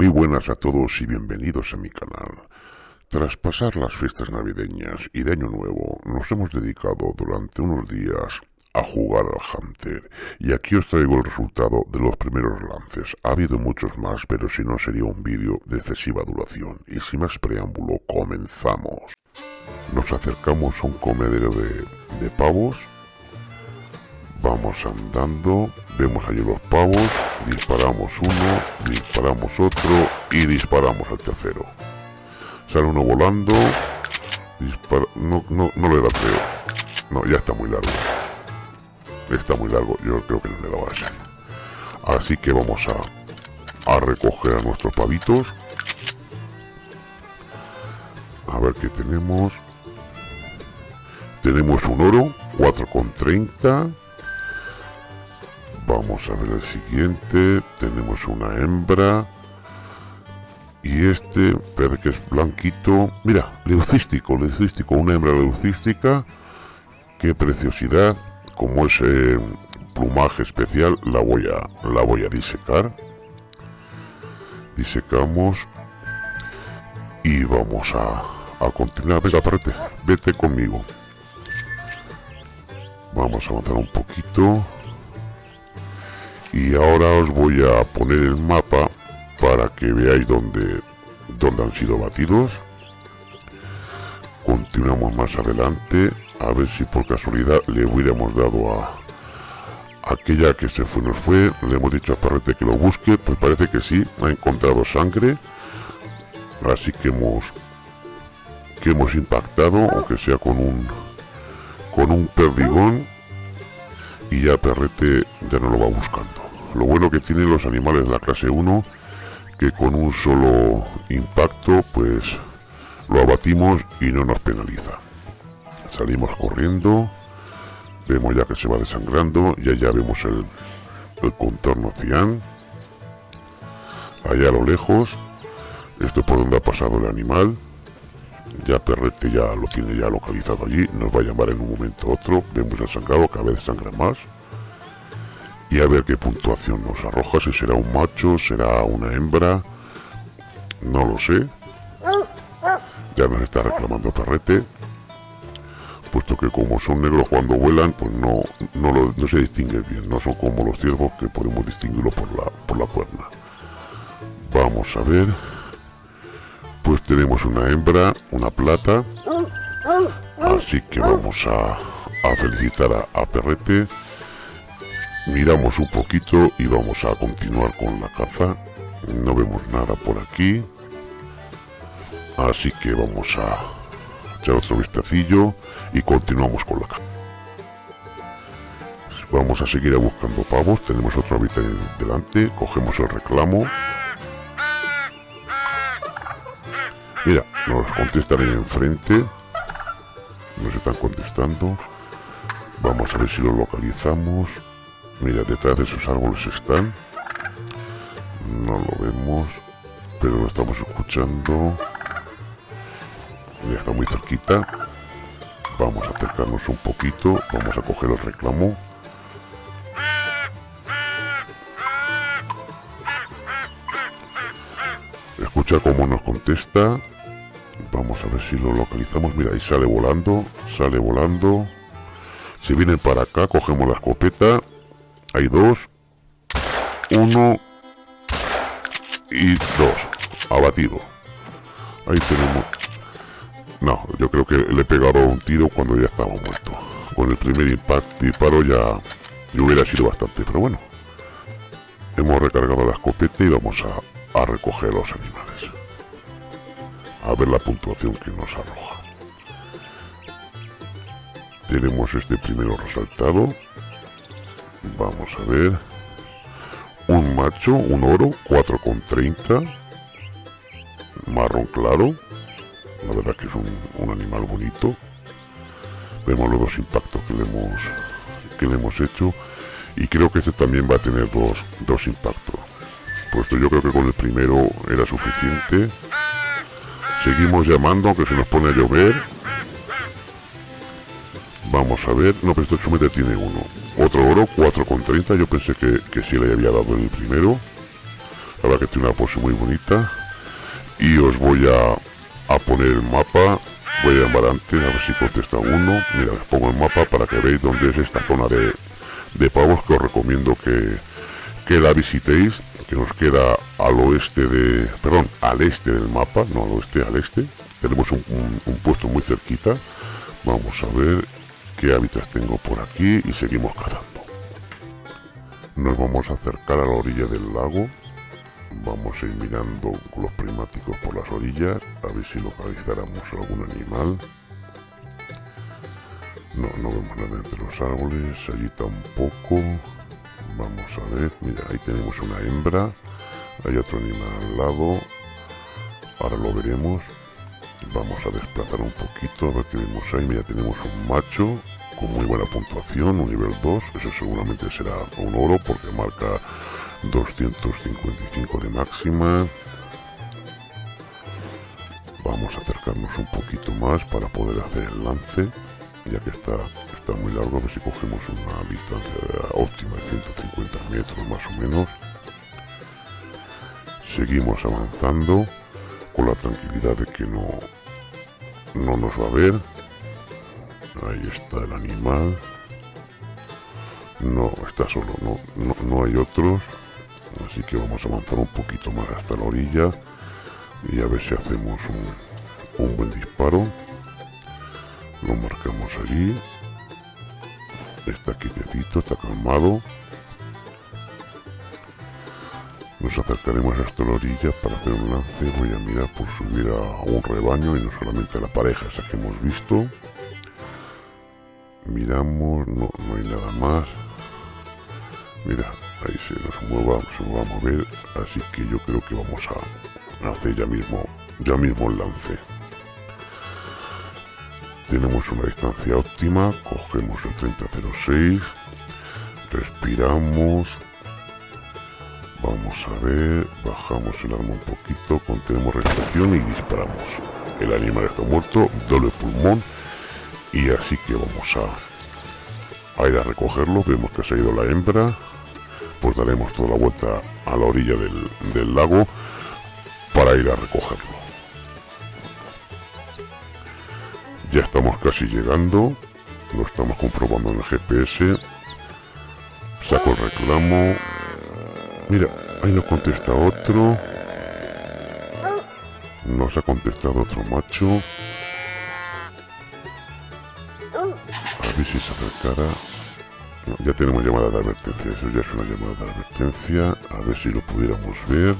Muy buenas a todos y bienvenidos a mi canal. Tras pasar las fiestas navideñas y de Año Nuevo, nos hemos dedicado durante unos días a jugar al Hunter y aquí os traigo el resultado de los primeros lances. Ha habido muchos más, pero si no sería un vídeo de excesiva duración. Y sin más preámbulo, comenzamos. Nos acercamos a un comedero de, de pavos. Vamos andando, vemos allí los pavos, disparamos uno, disparamos otro y disparamos al tercero. Sale uno volando. No, no, no le da creo. No, ya está muy largo. Está muy largo, yo creo que no le daba ser. Así que vamos a, a recoger a nuestros pavitos. A ver qué tenemos. Tenemos un oro, 4,30. Vamos a ver el siguiente. Tenemos una hembra. Y este, parece que es blanquito. Mira, leucístico, leucístico. Una hembra leucística. Qué preciosidad. Como ese plumaje especial, la voy a, la voy a disecar. Disecamos. Y vamos a, a continuar. Venga, aparte, vete conmigo. Vamos a avanzar un poquito y ahora os voy a poner el mapa para que veáis dónde, dónde han sido batidos. Continuamos más adelante. A ver si por casualidad le hubiéramos dado a aquella que se fue nos fue. Le hemos dicho a Perrete que lo busque pues parece que sí ha encontrado sangre. Así que hemos que hemos impactado aunque sea con un con un perdigón y ya Perrete ya no lo va buscando lo bueno que tienen los animales de la clase 1, que con un solo impacto, pues lo abatimos y no nos penaliza. Salimos corriendo, vemos ya que se va desangrando, y allá vemos el, el contorno cian. Allá a lo lejos, esto por donde ha pasado el animal. Ya Perrete ya lo tiene ya localizado allí, nos va a llamar en un momento u otro, vemos el sangrado, cada vez sangra más. Y a ver qué puntuación nos arroja, si será un macho, será una hembra, no lo sé. Ya nos está reclamando Perrete, puesto que como son negros cuando vuelan, pues no, no, se distingue bien, no son como los ciervos que podemos distinguirlo por la, por la cuerna. Vamos a ver, pues tenemos una hembra, una plata, así que vamos a, felicitar a, Perrete. Miramos un poquito y vamos a continuar con la caza. No vemos nada por aquí. Así que vamos a echar otro vistacillo y continuamos con la caza. Vamos a seguir buscando pavos. Tenemos otro hábitat delante. Cogemos el reclamo mira nos contestan ahí enfrente nos están contestando vamos a ver si lo localizamos Mira, detrás de esos árboles están. No lo vemos, pero lo estamos escuchando. Ya está muy cerquita. Vamos a acercarnos un poquito. Vamos a coger el reclamo. Escucha cómo nos contesta. Vamos a ver si lo localizamos. Mira, ahí sale volando. Sale volando. Si vienen para acá, cogemos la escopeta hay dos. Uno. Y dos. Abatido. Ahí tenemos. No, yo creo que le he pegado un tiro cuando ya estaba muerto. Con el primer impacto disparo ya, ya hubiera sido bastante, pero bueno. Hemos recargado la escopeta y vamos a, a recoger los animales. A ver la puntuación que nos arroja. Tenemos este primero resaltado Vamos a ver. Un macho, un oro, 4,30. Marrón claro. La verdad que es un, animal bonito. Vemos los dos impactos que le hemos, que le hemos hecho. Y creo que este también va a tener dos, dos impactos. Puesto yo creo que con el primero era suficiente. Seguimos llamando, aunque se nos pone a llover. Vamos a ver. No, pero este chumete tiene uno. Otro oro, 4,30. Yo pensé que, que sí le había dado el primero. la verdad que tiene una pose muy bonita y os voy a, a poner el mapa voy a llamar antes a ver si contesta uno mira os pongo el mapa para que veáis dónde es esta zona de, de pavos que os recomiendo que, que la visitéis que nos queda al oeste de perdón al este del mapa no al oeste al este. Tenemos un, puesto muy cerquita. Vamos a ver qué hábitats tengo por aquí y seguimos cazando. Nos vamos a acercar a la orilla del lago. Vamos a ir mirando los prismáticos por las orillas a ver si localizáramos algún animal. No, no vemos nada entre los árboles allí tampoco vamos a ver mira ahí tenemos una hembra hay otro animal al lado. Ahora lo veremos. Vamos a desplazar un poquito a ver qué vemos ahí. Mira tenemos un macho con muy buena puntuación un nivel 2 eso seguramente será un oro porque marca 255 de máxima. Vamos a acercarnos un poquito más para poder hacer el lance ya que está, está muy largo a ver si cogemos una distancia óptima de 150 metros más o menos. Seguimos avanzando con la tranquilidad de que no no nos va a ver. Ahí está el animal. No está solo no, no, no hay otros. Así que vamos a avanzar un poquito más hasta la orilla y a ver si hacemos un, un buen disparo lo marcamos allí. Está quietecito, está calmado. Nos acercaremos hasta la orilla para hacer un lance. Voy a mirar por subir a un rebaño y no solamente a la pareja esa que hemos visto. Miramos no, no hay nada más. Mira ahí se nos mueva, se va a mover, así que yo creo que vamos a hacer ya mismo, ya mismo el lance. Una distancia óptima, cogemos el 3006, respiramos, vamos a ver, bajamos el arma un poquito, contenemos respiración y disparamos. El animal está muerto, doble pulmón, y así que vamos a ir a recogerlo, vemos que se ha ido la hembra, pues daremos toda la vuelta a la orilla del, lago para ir a recogerlo. Ya estamos casi llegando, lo estamos comprobando en el GPS. Saco el reclamo. Mira, ahí nos contesta otro. Nos ha contestado otro macho. A ver si se acercara ya tenemos llamada de advertencia, eso ya es una llamada de advertencia. A ver si lo pudiéramos ver.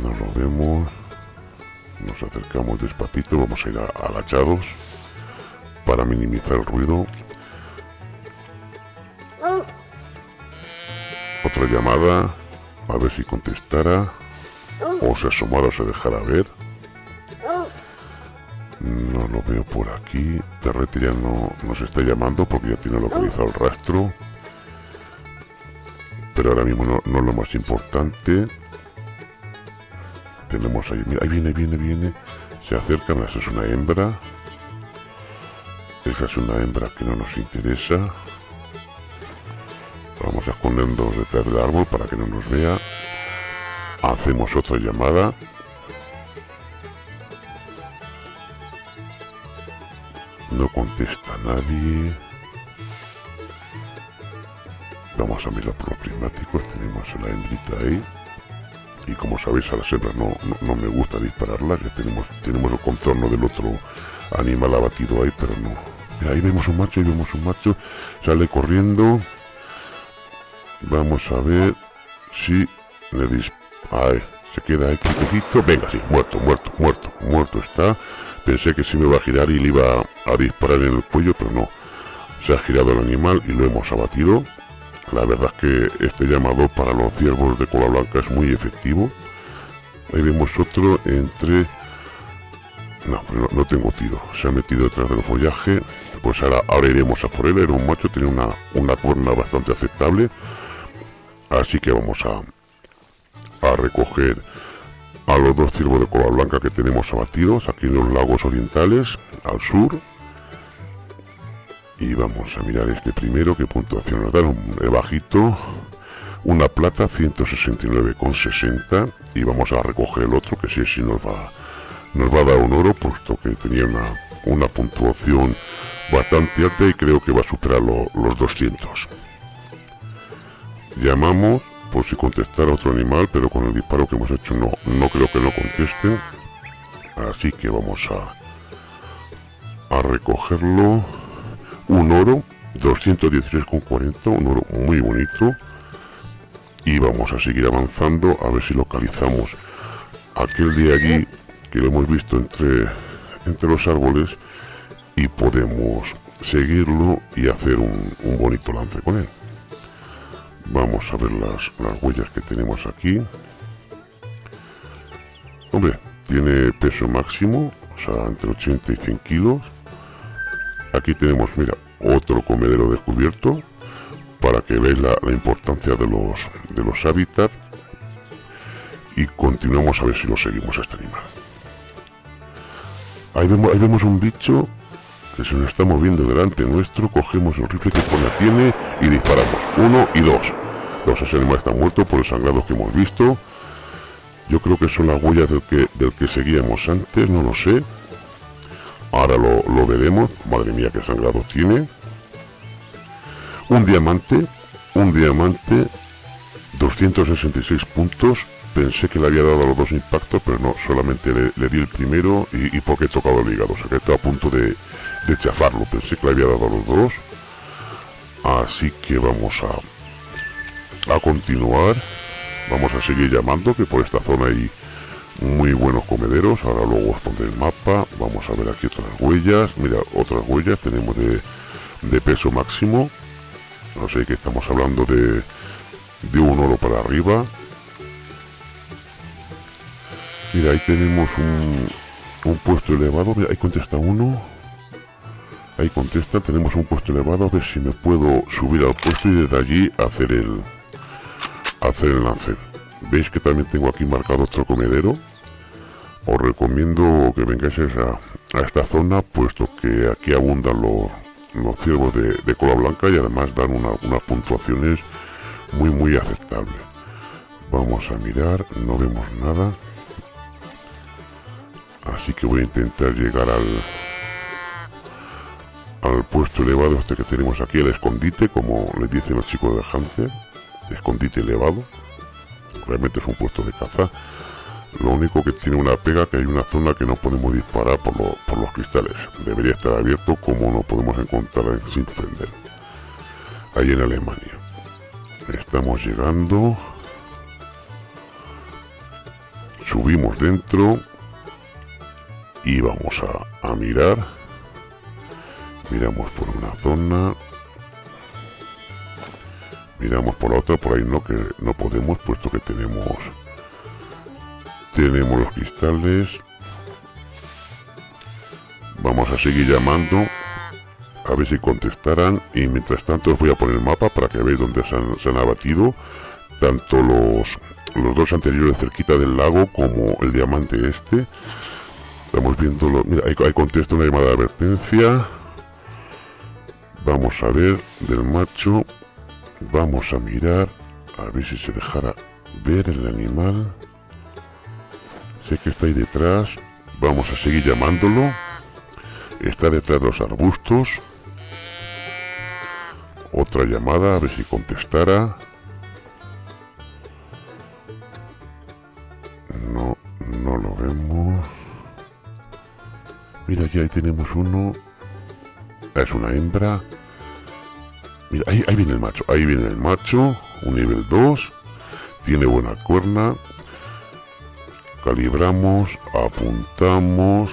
No lo vemos. Nos acercamos despacito, vamos a ir agachados para minimizar el ruido. Otra llamada, a ver si contestara o se asomara o se dejara ver. No lo veo por aquí. Terrete ya no nos está llamando porque ya tiene localizado el rastro. Pero ahora mismo no, no es lo más importante. Tenemos ahí, mira, ahí viene, viene, viene. Se acerca, esa es una hembra. Esa es una hembra que no nos interesa. Vamos a escondernos detrás del árbol para que no nos vea. Hacemos otra llamada. No contesta nadie. Vamos a mirar por los prismáticos. Tenemos a la hembrita ahí. Y como sabéis, a las hembras no, no, me gusta dispararlas. Ya tenemos, tenemos el contorno del otro animal abatido ahí, pero no. ahí vemos un macho, ahí vemos un macho. Sale corriendo. Vamos a ver si le dispara. Se queda ahí quietecito. Venga, sí, muerto, muerto, muerto, muerto está. Pensé que se me iba a girar y le iba a disparar en el cuello, pero no. Se ha girado el animal y lo hemos abatido. La verdad es que este llamado para los ciervos de cola blanca es muy efectivo. Ahí vemos otro entre... No, no, no, tengo tiro. Se ha metido detrás del follaje. Pues ahora, ahora iremos a por él. Era un macho, tiene una, una cuerna bastante aceptable. Así que vamos a, a recoger a los dos ciervos de cola blanca que tenemos abatidos aquí en los lagos orientales al sur y vamos a mirar este primero qué puntuación nos dan. Un bajito. Una plata 169,60 y vamos a recoger el otro que sí sí nos va nos va a dar un oro puesto que tenía una, una puntuación bastante alta y creo que va a superar los 200 llamamos por si contestara otro animal pero con el disparo que hemos hecho no no creo que no contesten. Así que vamos a a recogerlo un oro 216,40 un oro muy bonito. Y vamos a seguir avanzando a ver si localizamos aquel de allí que lo hemos visto entre entre los árboles y podemos seguirlo y hacer un, bonito lance con él. Vamos a ver las, las huellas que tenemos aquí. Hombre tiene peso máximo o sea entre 80 y 100 kilos aquí tenemos mira otro comedero descubierto para que veáis la, importancia de los de los hábitats y continuamos a ver si lo seguimos este animal ahí vemos, ahí vemos un bicho que se nos está moviendo delante nuestro cogemos el rifle que pone tiene y disparamos. Uno y dos. Dos ese animal está muerto por el sangrado que hemos visto. Yo creo que son las huellas del que, del que seguíamos antes no lo sé ahora lo, lo veremos madre mía qué sangrado tiene un diamante, un diamante, 266 puntos. Pensé que le había dado los dos impactos, pero no, solamente le, di el primero y, porque he tocado el hígado. O sea que estaba a punto de, chafarlo. Pensé que le había dado los dos. Así que vamos a, a continuar. Vamos a seguir llamando, que por esta zona hay muy buenos comederos. Ahora luego os pondré el mapa. Vamos a ver aquí otras huellas. Mira, otras huellas tenemos de, de peso máximo. No sé que estamos hablando de, de un oro para arriba. Mira ahí tenemos un, un puesto elevado. Mira, ahí contesta uno. Ahí contesta. Tenemos un puesto elevado. A ver si me puedo subir al puesto y desde allí hacer el hacer el lance veis que también tengo aquí marcado otro comedero os recomiendo que vengáis a, esta zona puesto que aquí abundan los los ciervos de, cola blanca y además dan unas puntuaciones muy muy aceptables. Vamos a mirar no vemos nada. Así que voy a intentar llegar al al puesto elevado este que tenemos aquí el escondite como les dicen los chicos de Hunter escondite elevado realmente es un puesto de caza lo único que tiene una pega que hay una zona que no podemos disparar por, los cristales. Debería estar abierto como no podemos encontrar en Sinfender. Ahí en Alemania. Estamos llegando. Subimos dentro. Y vamos a mirar. Miramos por una zona. Miramos por la otra, por ahí no, que no podemos, puesto que tenemos tenemos los cristales. Vamos a seguir llamando. A ver si contestarán. Y mientras tanto os voy a poner el mapa para que veáis dónde se han, abatido. Tanto los, los dos anteriores cerquita del lago como el diamante este. Estamos viendo... mira, ahí, ahí contesta una llamada de advertencia. Vamos a ver del macho. Vamos a mirar. A ver si se dejará ver el animal que está ahí detrás. Vamos a seguir llamándolo. Está detrás de los arbustos. Otra llamada, a ver si contestara. No, no lo vemos. Mira, aquí ahí tenemos uno. Es una hembra. Ahí viene el macho. Ahí viene el macho. Un nivel 2. Tiene buena cuerna calibramos, apuntamos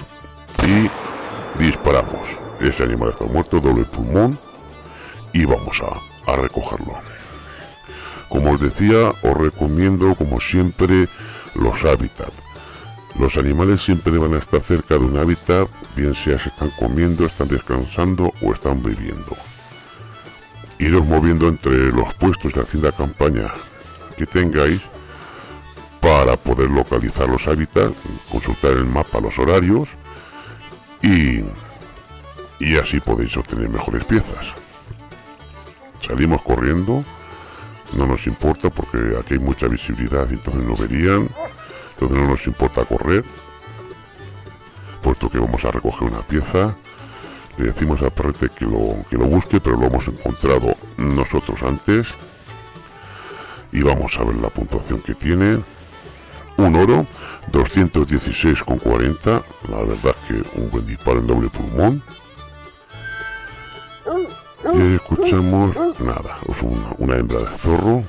y disparamos. Ese animal está muerto, doble pulmón y vamos a, a recogerlo. Como os decía, os recomiendo como siempre los hábitats. Los animales siempre van a estar cerca de un hábitat, bien sea se están comiendo, están descansando o están viviendo. Iros moviendo entre los puestos de hacienda campaña que tengáis para poder localizar los hábitats, consultar el mapa los horarios y, y así podéis obtener mejores piezas. Salimos corriendo, no nos importa porque aquí hay mucha visibilidad y entonces no verían, entonces no nos importa correr, puesto que vamos a recoger una pieza. Le decimos a Perrete que lo, que lo busque, pero lo hemos encontrado nosotros antes. Y vamos a ver la puntuación que tiene. Un oro, 216,40. La verdad que un buen disparo en doble pulmón. Y escuchamos nada, es una, hembra de zorro.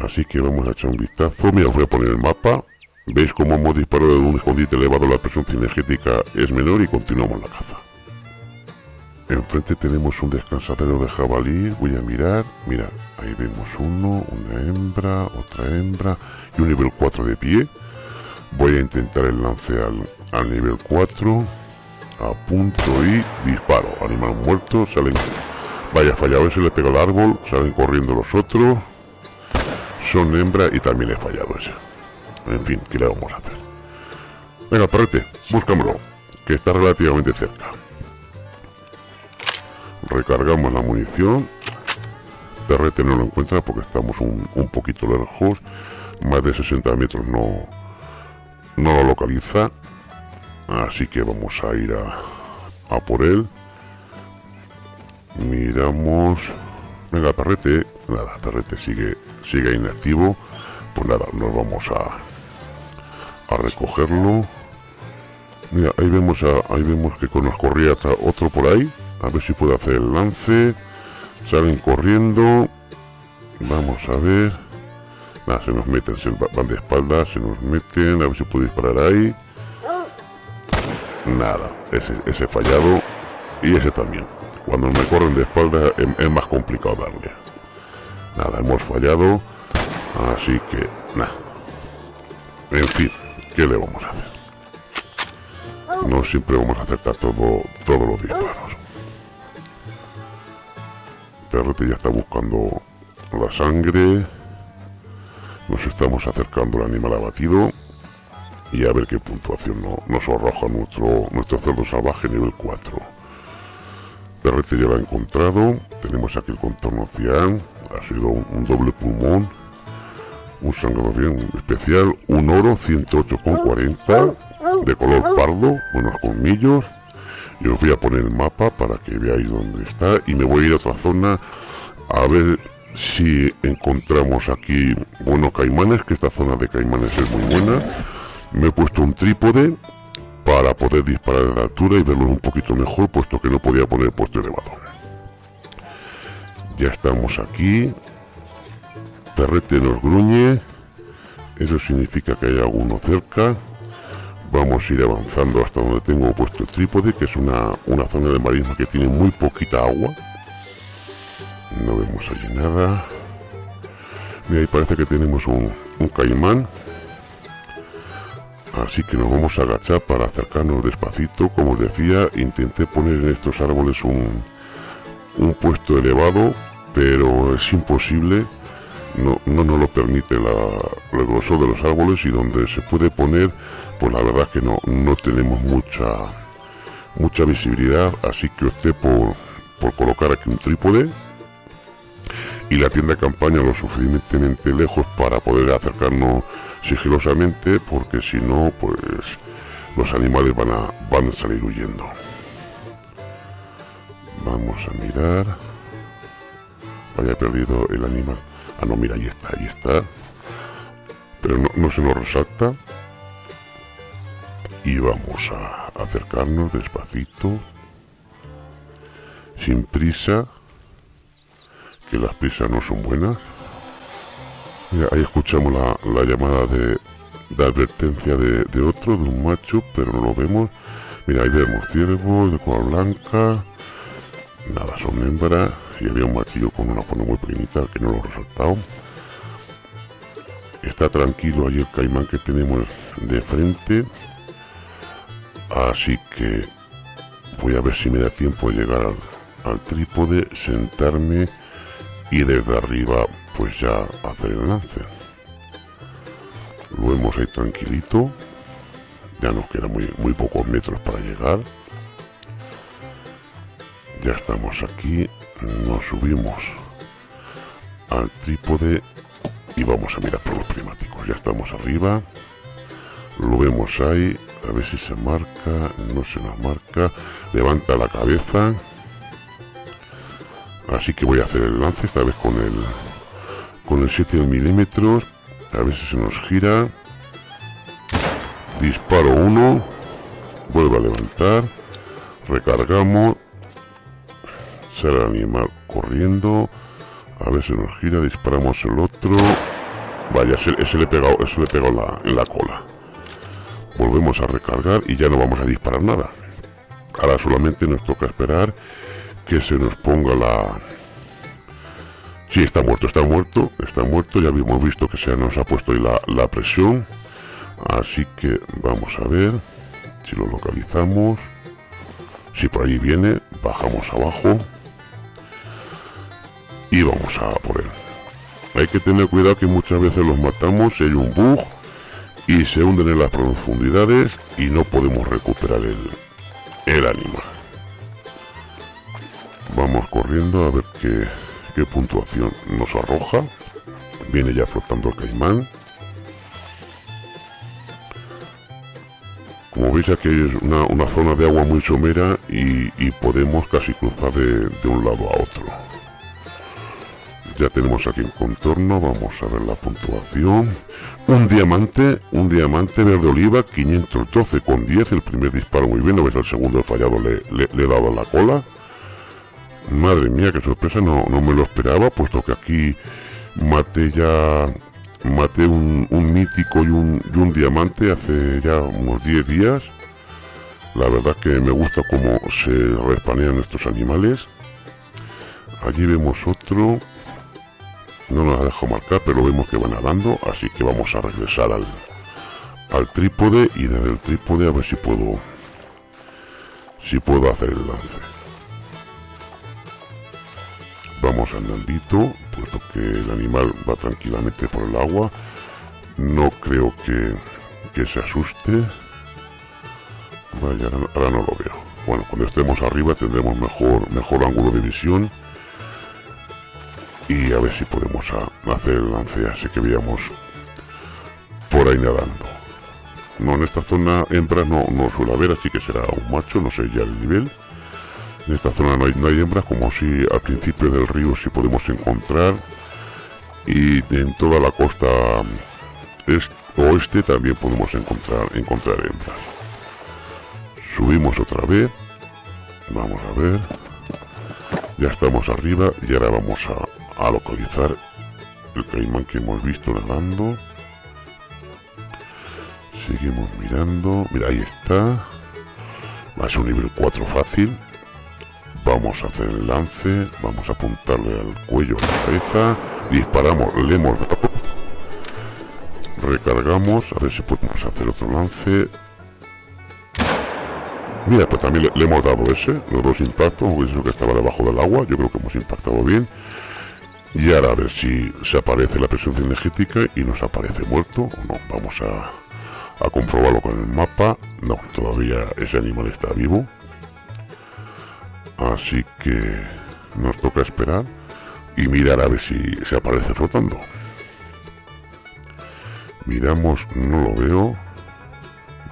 Así que vamos a echar un vistazo. Mira, os voy a poner el mapa. Veis cómo hemos disparado en un escondite elevado, la presión cinegética es menor y continuamos la caza. Enfrente tenemos un descansadero de jabalí. Voy a mirar. Mira, ahí vemos uno, una hembra, otra hembra y un nivel 4 de pie. Voy a intentar el lance al, al nivel 4 apunto y disparo. Animal muerto, salen... Vaya, fallado ese, le pego al árbol, salen corriendo los otros. Son hembra y también he fallado ese. En fin, ¿qué le vamos a hacer? Venga, perrete, búscamelo, que está relativamente cerca. Recargamos la munición. Perrete no lo encuentra porque estamos un, un poquito lejos. Más de 60 metros no, no lo localiza. Así que vamos a ir a, por él. Miramos. Venga, perrete. Nada, perrete sigue, sigue inactivo. Pues nada, nos vamos a, a recogerlo. Mira, ahí vemos a, ahí vemos que nos corría otro por ahí. A ver si puede hacer el lance. Salen corriendo. Vamos a ver. Nada, se nos meten, se van de espaldas, se nos meten. A ver si puede disparar ahí. Nada, ese, ese fallado y ese también. Cuando me corren de espalda es, más complicado darle. Nada, hemos fallado. Así que, nada. En fin, ¿qué le vamos a hacer? No siempre vamos a acertar todo, todos los disparos. Ya está buscando la sangre. Nos estamos acercando al animal abatido. Y a ver qué puntuación nos arroja nuestro, nuestro cerdo salvaje nivel 4. Perrete ya lo ha encontrado, tenemos aquí el contorno cian, ha sido un, doble pulmón, un sangrado bien especial, un oro 108,40 de color pardo, buenos colmillos, y os voy a poner el mapa para que veáis dónde está y me voy a ir a otra zona a ver si encontramos aquí buenos caimanes, que esta zona de caimanes es muy buena me he puesto un trípode para poder disparar de altura y verlo un poquito mejor, puesto que no podía poner puesto elevado. Ya estamos aquí. Perrete nos gruñe. Eso significa que hay alguno cerca. Vamos a ir avanzando hasta donde tengo puesto el trípode, que es una, una zona de marisma que tiene muy poquita agua. No vemos allí nada. Ahí parece que tenemos un, un caimán así que nos vamos a agachar para acercarnos despacito como os decía intenté poner en estos árboles un, un puesto elevado pero es imposible no, no nos lo permite la, el grosor de los árboles y donde se puede poner pues la verdad que no, no tenemos mucha mucha visibilidad así que opté por, por colocar aquí un trípode y la tienda campaña lo suficientemente lejos para poder acercarnos sigilosamente porque si no pues los animales van a, van a salir huyendo. Vamos a mirar. Vaya perdido el animal. Ah no mira ahí está ahí está. Pero no, se nos resalta y vamos a acercarnos despacito sin prisa que las prisas no son buenas ahí escuchamos la, llamada de, advertencia de, otro, de un macho, pero no lo vemos. Mira, ahí vemos ciervos de cola blanca. Nada, son hembras. Y había un machillo con una pone muy pequeñita que no lo he resaltado. Está tranquilo ahí el caimán que tenemos de frente. Así que voy a ver si me da tiempo de llegar al trípode, sentarme y desde arriba pues ya hacer el lance. Lo vemos ahí tranquilito. Ya nos quedan muy, muy pocos metros para llegar. Ya estamos aquí. Nos subimos al trípode y vamos a mirar por los primáticos ya estamos arriba. Lo vemos ahí a ver si se marca no se nos marca. Levanta la cabeza. Así que voy a hacer el lance esta vez con el con el 7 milímetros. A ver si se nos gira. Disparo uno. Vuelve a levantar. Recargamos. Sale el animal corriendo. A ver si nos gira disparamos el otro. Vaya ese, le he pegado ese le he la, en la cola volvemos a recargar y ya no vamos a disparar nada. Ahora solamente nos toca esperar que se nos ponga la si está muerto está muerto está muerto. Ya habíamos visto que se nos ha puesto ahí la, la presión. Así que vamos a ver si lo localizamos. Si por ahí viene bajamos abajo y vamos a por él. Hay que tener cuidado que muchas veces los matamos si hay un bug y se hunden en las profundidades y no podemos recuperar el, el animal vamos corriendo a ver qué, qué puntuación nos arroja. Viene ya flotando el caimán. Como veis aquí es una, zona de agua muy somera y, podemos casi cruzar de, de un lado a otro ya tenemos aquí el contorno vamos a ver la puntuación. Un diamante un diamante verde oliva 512 con 10 el primer disparo muy bien no ves el segundo fallado le, he dado la cola. Madre mía qué sorpresa no, no me lo esperaba puesto que aquí maté ya maté un, mítico y un, y un, diamante hace ya unos 10 días. La verdad que me gusta cómo se respanean estos animales. Allí vemos otro no nos ha dejado marcar pero vemos que va nadando así que vamos a regresar al, al trípode y desde el trípode a ver si puedo si puedo hacer el lance. Vamos andandito puesto que el animal va tranquilamente por el agua. No creo que, que se asuste. Vaya ahora no lo veo. Bueno cuando estemos arriba tendremos mejor mejor ángulo de visión y a ver si podemos hacer el lance así que veamos por ahí nadando. No en esta zona hembras no, no suele haber así que será un macho no sé ya el nivel. En esta zona no hay, no hay hembras como si al principio del río sí podemos encontrar. Y en toda la costa este, oeste también podemos encontrar encontrar hembras. Subimos otra vez. Vamos a ver. Ya estamos arriba y ahora vamos a, a localizar el caimán que hemos visto nadando. Seguimos mirando. Mira ahí está. Ser un nivel 4 fácil. Vamos a hacer el lance. Vamos a apuntarle al cuello a la cabeza. Disparamos le hemos recargamos a ver si podemos hacer otro lance. Mira pues también le, hemos dado ese los dos impactos eso que estaba debajo del agua yo creo que hemos impactado bien y ahora a ver si se aparece la presión energética y nos aparece muerto o no. Vamos a, a comprobarlo con el mapa. No, todavía ese animal está vivo. Así que nos toca esperar y mirar a ver si se aparece flotando. Miramos, no lo veo.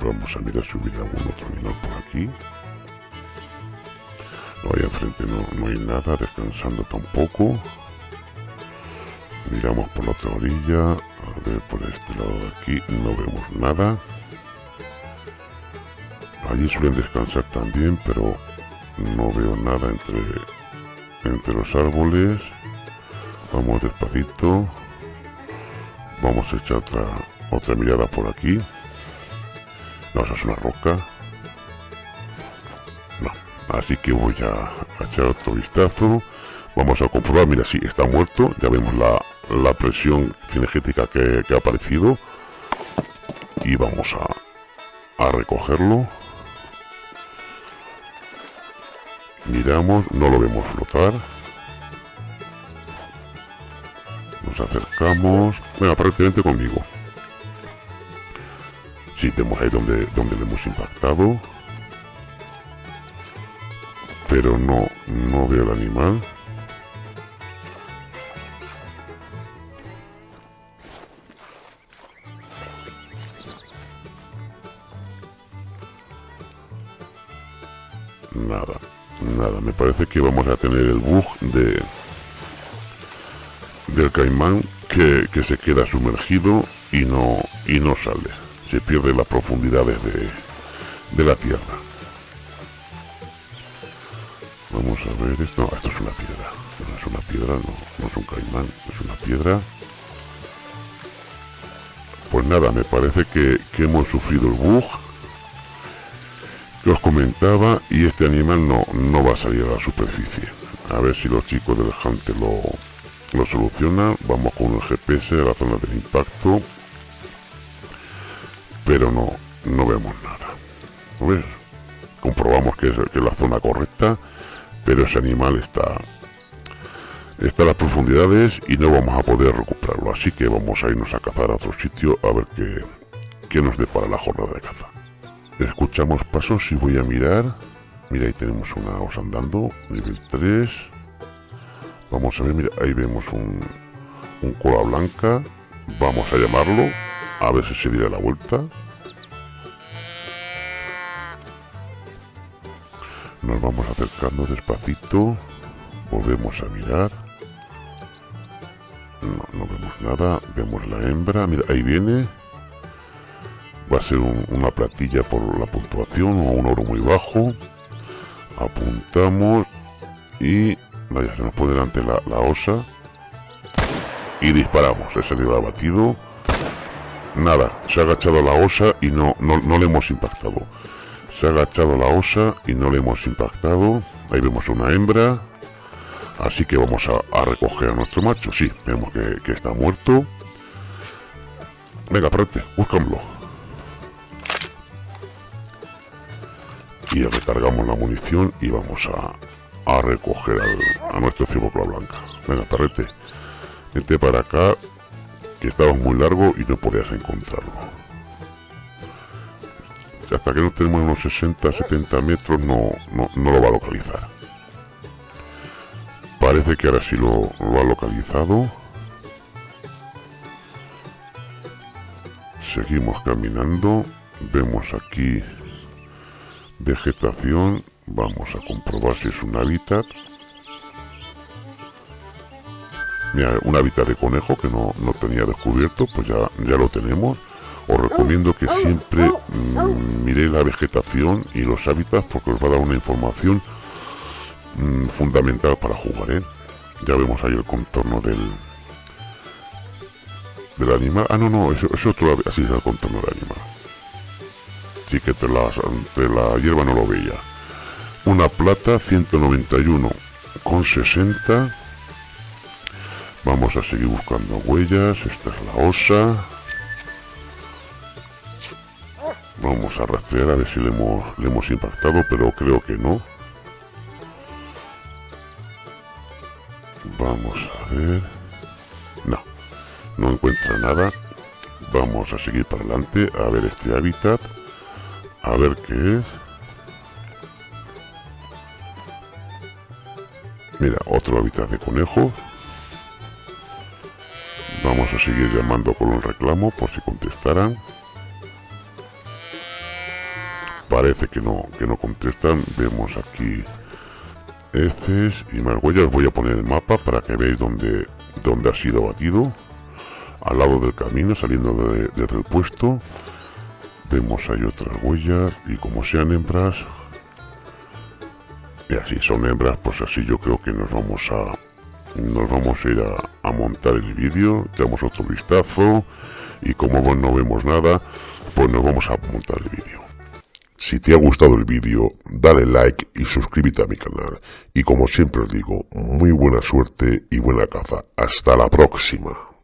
Vamos a mirar si hubiera algún otro animal por aquí. No, ahí enfrente no, no hay nada, descansando tampoco miramos por la otra orilla a ver por este lado de aquí no vemos nada. Allí suelen descansar también pero no veo nada entre entre los árboles. Vamos despacito. Vamos a echar otra otra mirada por aquí. No, es una roca. No, así que voy a echar otro vistazo. Vamos a comprobar, mira, sí, está muerto, ya vemos la, la presión cinegética que, ha aparecido y vamos a, a recogerlo. Miramos, no lo vemos flotar. Nos acercamos. Bueno, aparentemente conmigo. Sí, vemos ahí donde, donde le hemos impactado. Pero no, no veo el animal. Parece que vamos a tener el bug de del caimán que, que se queda sumergido y no, y no sale. Se pierde las profundidades de, de la tierra. Vamos a ver esto. No, esto es una piedra. No es una piedra, no, no es un caimán, es una piedra. Pues nada, me parece que, que hemos sufrido el bug que os comentaba y este animal no, no va a salir a la superficie. A ver si los chicos del Hunter lo, lo solucionan. Vamos con el GPS a la zona del impacto. Pero no, no vemos nada. ¿Ves? Comprobamos que es, que la zona correcta pero ese animal está está a las profundidades y no vamos a poder recuperarlo así que vamos a irnos a cazar a otro sitio a ver qué, qué nos depara la jornada de caza escuchamos pasos y voy a mirar mira ahí tenemos una osa andando nivel 3 vamos a ver mira ahí vemos un, un cola blanca vamos a llamarlo a ver si se dirá la vuelta Nos vamos acercando despacito. Volvemos a mirar. No, no vemos nada. Vemos la hembra. Mira, ahí viene. Va a ser una platilla por la puntuación o un oro muy bajo. Apuntamos. Y vaya, se nos pone delante la, osa. Y disparamos. Ese nivel abatido. Nada, se ha agachado la osa y no, no, no le hemos impactado. Se ha agachado la osa y no le hemos impactado. Ahí vemos una hembra. Así que vamos a, recoger a nuestro macho. Sí, vemos que, está muerto. Venga, espérate, búscamelo. Y recargamos la munición y vamos a, recoger a nuestro ciervo blanca. Venga, perrete, vete para acá, que estabas muy largo y no podías encontrarlo hasta que no tenemos unos 60, 70 metros no, no, lo va a localizar. Parece que ahora sí lo ha localizado. Seguimos caminando. Vemos aquí vegetación. Vamos a comprobar si es un hábitat. Mira, un hábitat de conejo que no, no tenía descubierto, pues ya, ya lo tenemos os recomiendo que siempre mm, miréis la vegetación y los hábitats porque os va a dar una información mm, fundamental para jugar, ¿eh? Ya vemos ahí el contorno del del animal. Ah, no, no, eso, es otro, así es el contorno del animal. Sí que la, hierba no lo veía. Una plata 191 con 60. Vamos a seguir buscando huellas. Esta es la osa. Vamos a rastrear a ver si le hemos impactado, pero creo que no. Vamos a ver... No, no encuentra nada. Vamos a seguir para adelante a ver este hábitat. A ver qué es. Mira, otro hábitat de conejo. Vamos a seguir llamando con un reclamo por si contestaran parece que no, que no contestan. Vemos aquí Fs y más huellas. Voy a poner el mapa para que veáis dónde, dónde ha sido batido. Al lado del camino, saliendo de, del puesto. Vemos ahí otras huellas y como sean hembras, y así son hembras, pues así yo creo que nos vamos a nos vamos a ir a, montar el vídeo, damos otro vistazo y como no vemos nada, pues nos vamos a montar el vídeo. Si te ha gustado el vídeo, dale like y suscríbete a mi canal. Y como siempre os digo, muy buena suerte y buena caza. Hasta la próxima.